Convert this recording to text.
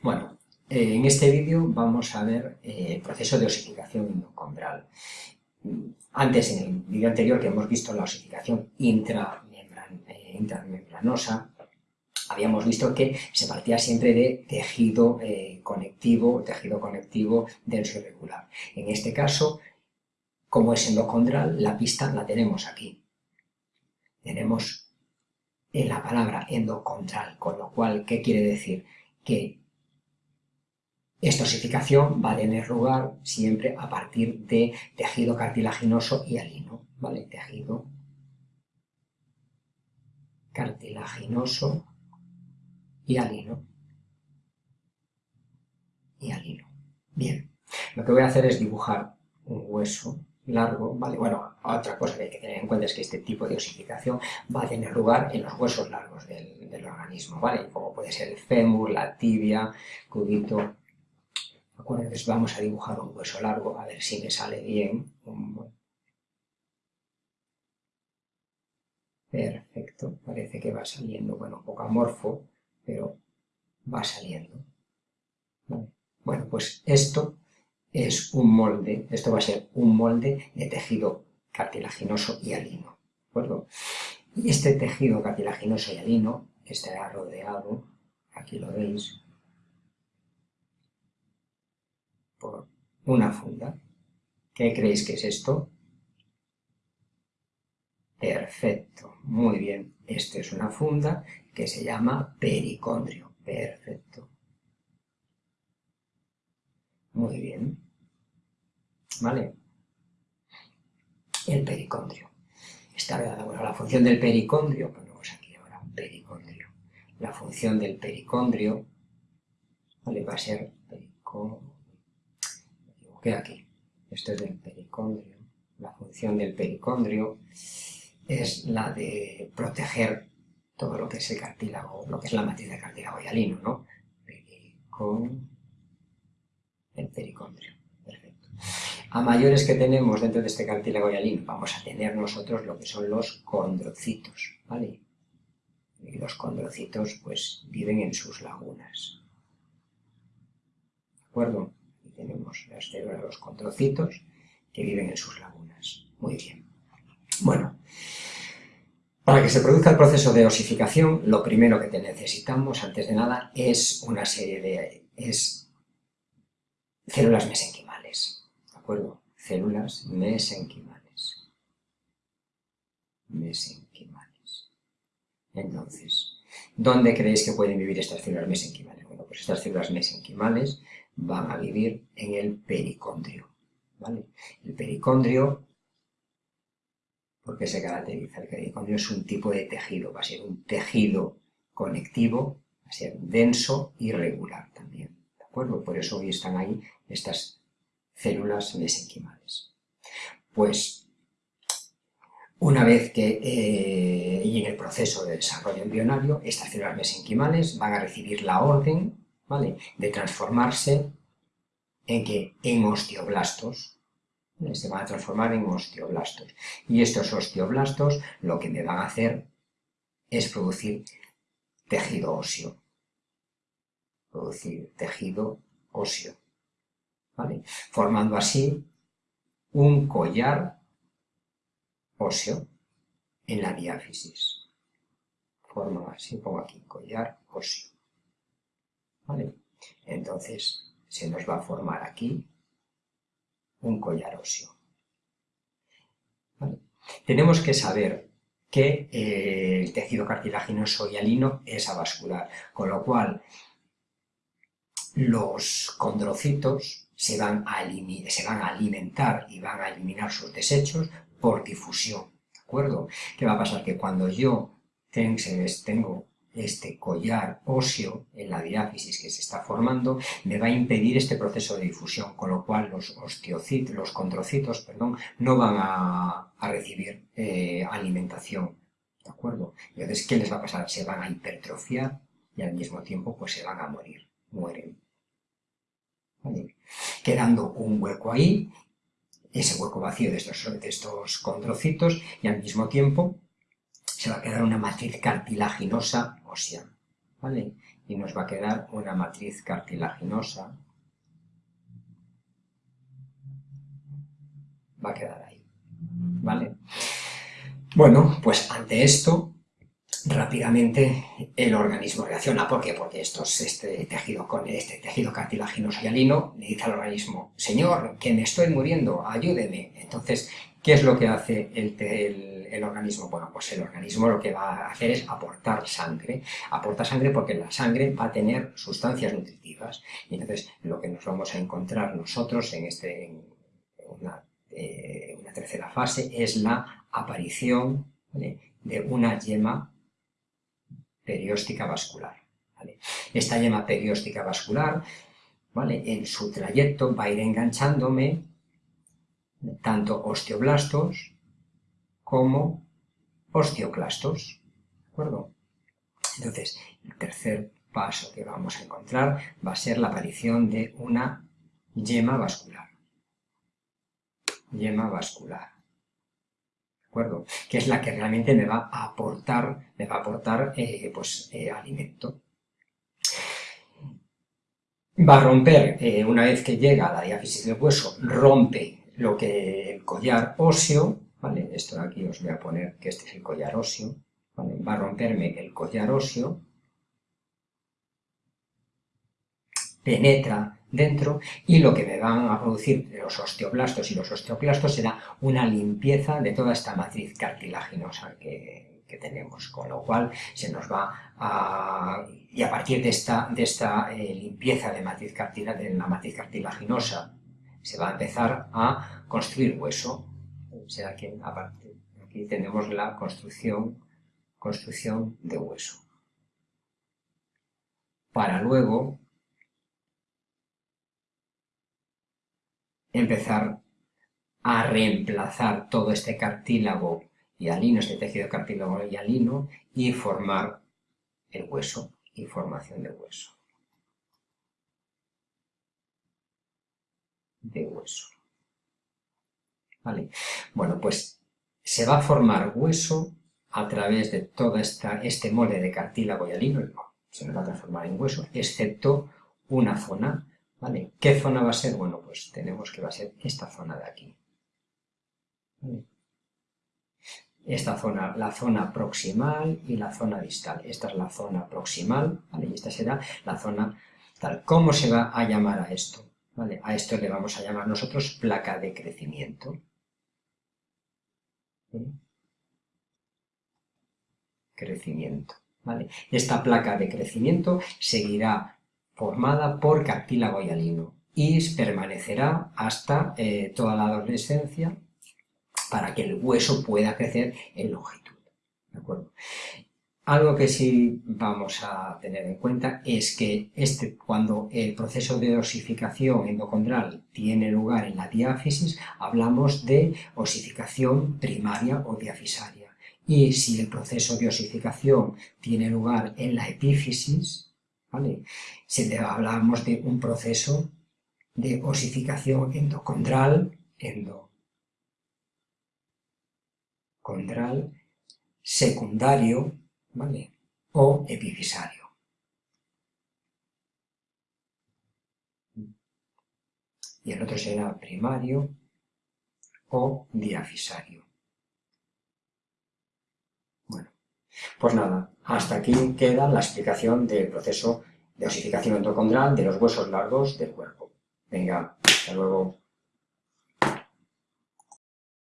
Bueno, eh, en este vídeo vamos a ver eh, el proceso de osificación endocondral. Antes, en el vídeo anterior que hemos visto la osificación eh, intramembranosa, habíamos visto que se partía siempre de tejido conectivo, tejido conectivo denso irregular. En este caso, como es endocondral, la pista la tenemos aquí. Tenemos en la palabra endocondral, con lo cual, ¿qué quiere decir? Que esta osificación va a tener lugar siempre a partir de tejido cartilaginoso y alino, ¿vale? Tejido cartilaginoso y alino. Y alino. Bien, lo que voy a hacer es dibujar un hueso largo, ¿vale? Bueno, otra cosa que hay que tener en cuenta es que este tipo de osificación va a tener lugar en los huesos largos del, del organismo, ¿vale? Como puede ser el fémur, la tibia, cubito, vamos a dibujar un hueso largo, a ver si me sale bien. Perfecto, parece que va saliendo, bueno, un poco amorfo, pero va saliendo. Bueno, pues esto es un molde, esto va a ser un molde de tejido cartilaginoso y alino, ¿de acuerdo? Y este tejido cartilaginoso y alino estará rodeado, aquí lo veis, por una funda. ¿Qué creéis que es esto? Perfecto, muy bien. Esta es una funda que se llama pericondrio. Perfecto. Muy bien. ¿Vale? El pericondrio. Está, bueno, la función del pericondrio, ponemos aquí ahora, pericondrio. La función del pericondrio, ¿vale? Va a ser pericondrio que aquí. Esto es del pericondrio. La función del pericondrio es la de proteger todo lo que es el cartílago, lo que es la matriz de cartílago hialino, ¿no? el pericondrio. Perfecto. A mayores que tenemos dentro de este cartílago hialino, vamos a tener nosotros lo que son los condrocitos, ¿vale? Y los condrocitos, pues, viven en sus lagunas. ¿De acuerdo? Tenemos las células, los controcitos, que viven en sus lagunas. Muy bien. Bueno, para que se produzca el proceso de osificación, lo primero que necesitamos, antes de nada, es una serie de células mesenquimales. ¿De acuerdo? Células mesenquimales. Mesenquimales. Entonces, ¿dónde creéis que pueden vivir estas células mesenquimales? Bueno, pues estas células mesenquimales van a vivir en el pericondrio. ¿vale? El pericondrio, ¿por qué se caracteriza? El pericondrio es un tipo de tejido, va a ser un tejido conectivo, va a ser denso y regular también. ¿De acuerdo? Por eso hoy están ahí estas células mesenquimales. Pues una vez que eh, y en el proceso de desarrollo embrionario, estas células mesenquimales van a recibir la orden de transformarse en que en osteoblastos, se van a transformar en osteoblastos. Y estos osteoblastos lo que me van a hacer es producir tejido óseo. Producir tejido óseo. Formando así un collar óseo en la diáfisis. Forma así, pongo aquí collar óseo. Entonces, se nos va a formar aquí un collar óseo. Tenemos que saber que eh, el tejido cartilaginoso y alino es avascular, con lo cual los condrocitos se van, a se van a alimentar y van a eliminar sus desechos por difusión, ¿de acuerdo? ¿Qué va a pasar? Que cuando yo tengo este collar óseo en la diáfisis que se está formando me va a impedir este proceso de difusión, con lo cual los osteocitos, los condrocitos, perdón, no van a, recibir eh, alimentación, ¿de acuerdo? Entonces, ¿qué les va a pasar? Se van a hipertrofiar y al mismo tiempo pues se van a morir, mueren. Quedando un hueco ahí, ese hueco vacío de estos, de estos condrocitos y al mismo tiempo se va a quedar una matriz cartilaginosa ¿vale? y nos va a quedar una matriz cartilaginosa. Va a quedar ahí, ¿vale? Bueno, pues ante esto, rápidamente el organismo reacciona. ¿Por qué? Porque esto es este tejido, con este tejido cartilaginoso hialino le dice al organismo, señor, que me estoy muriendo, ayúdeme. Entonces, ¿qué es lo que hace el, organismo? Bueno, pues el organismo lo que va a hacer es aportar sangre. Aporta sangre porque la sangre va a tener sustancias nutritivas. Y entonces, lo que nos vamos a encontrar nosotros en, este, una, eh, tercera fase es la aparición de una yema perióstica vascular. Esta yema perióstica vascular, ¿vale? en su trayecto va a ir enganchándome tanto osteoblastos como osteoclastos. ¿De acuerdo? Entonces, el tercer paso que vamos a encontrar va a ser la aparición de una yema vascular. Yema vascular. Que es la que realmente me va a aportar, me va a aportar eh, pues, eh, alimento. Va a romper, eh, una vez que llega a la diáfisis del hueso, rompe lo que el collar óseo, ¿vale? Esto de aquí os voy a poner que este es el collar óseo, Va a romperme el collar óseo, penetra dentro y lo que me van a producir los osteoblastos y los osteoclastos será una limpieza de toda esta matriz cartilaginosa que, tenemos, con lo cual se nos va a... y a partir de esta, de esta eh, limpieza de, matriz de la matriz cartilaginosa se va a empezar a construir hueso, o sea que aquí tenemos la construcción, construcción de hueso. Para luego empezar a reemplazar todo este cartílago hialino, este tejido cartílago hialino, y formar el hueso y formación de hueso. De hueso. ¿Vale? Bueno, pues se va a formar hueso a través de todo esta, este molde de cartílago hialino, se nos va a transformar en hueso, excepto una zona ¿Vale? ¿Qué zona va a ser? Bueno, pues tenemos que va a ser esta zona de aquí. Esta zona, la zona proximal y la zona distal. Esta es la zona proximal, ¿vale? Y esta será la zona tal. ¿Cómo se va a llamar a esto? ¿Vale? A esto le vamos a llamar nosotros placa de crecimiento. Crecimiento. ¿vale? Esta placa de crecimiento seguirá formada por cartílago hialino y permanecerá hasta eh, toda la adolescencia para que el hueso pueda crecer en longitud. Algo que sí vamos a tener en cuenta es que este, cuando el proceso de osificación endocondral tiene lugar en la diáfisis, hablamos de osificación primaria o diafisaria. Y si el proceso de osificación tiene lugar en la epífisis, ¿vale? Si hablamos de un proceso de osificación endocondral, endocondral, secundario, ¿vale? O epifisario. Y el otro será primario o diafisario. Pues nada, hasta aquí queda la explicación del proceso de osificación endocondral de los huesos largos del cuerpo. Venga, hasta luego.